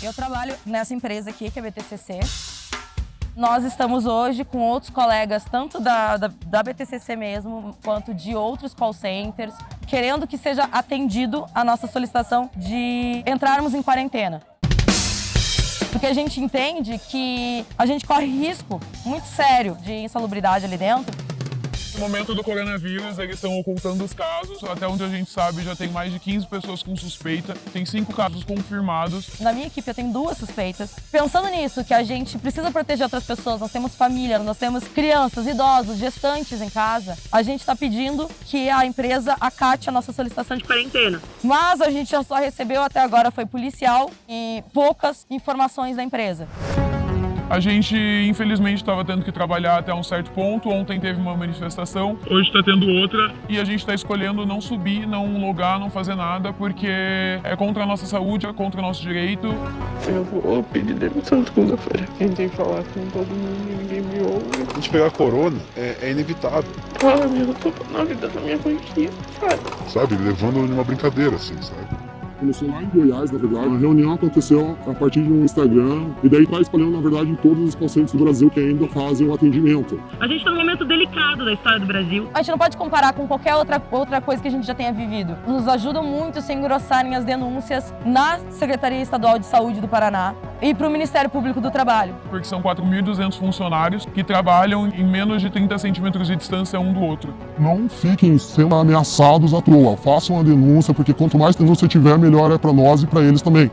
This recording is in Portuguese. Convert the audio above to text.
Eu trabalho nessa empresa aqui, que é a BTCC. Nós estamos hoje com outros colegas, tanto da, da, da, BTCC mesmo, quanto de outros call centers, querendo que seja atendido a nossa solicitação de entrarmos em quarentena. Porque a gente entende que a gente corre risco muito sério de insalubridade ali dentro momento do coronavírus, eles estão ocultando os casos. Até onde a gente sabe, já tem mais de 15 pessoas com suspeita. Tem cinco casos confirmados. Na minha equipe, eu tenho duas suspeitas. Pensando nisso, que a gente precisa proteger outras pessoas, nós temos família, nós temos crianças, idosos, gestantes em casa, a gente está pedindo que a empresa acate a nossa solicitação de quarentena. Mas a gente já só recebeu até agora foi policial e poucas informações da empresa. A gente, infelizmente, estava tendo que trabalhar até um certo ponto. Ontem teve uma manifestação, hoje está tendo outra. E a gente está escolhendo não subir, não logar, não fazer nada, porque é contra a nossa saúde, é contra o nosso direito. Eu vou pedir demissão segunda-feira. Tentei falar com todo mundo e ninguém me ouve. A gente pegar corona é, é inevitável. Ah, meu, eu tô na vida da minha mãe, sabe? Sabe, levando numa brincadeira, assim, sabe? Começou lá em Goiás, na verdade. A reunião aconteceu a partir de um Instagram e daí está espalhando, na verdade, em todos os pacientes do Brasil que ainda fazem o atendimento. A gente está num momento delicado da história do Brasil. A gente não pode comparar com qualquer outra, outra coisa que a gente já tenha vivido. Nos ajuda muito se engrossarem as denúncias na Secretaria Estadual de Saúde do Paraná e para o Ministério Público do Trabalho. Porque são 4.200 funcionários que trabalham em menos de 30 centímetros de distância um do outro. Não fiquem sendo ameaçados à toa. Façam a denúncia, porque quanto mais denúncia tiver, melhor é para nós e para eles também.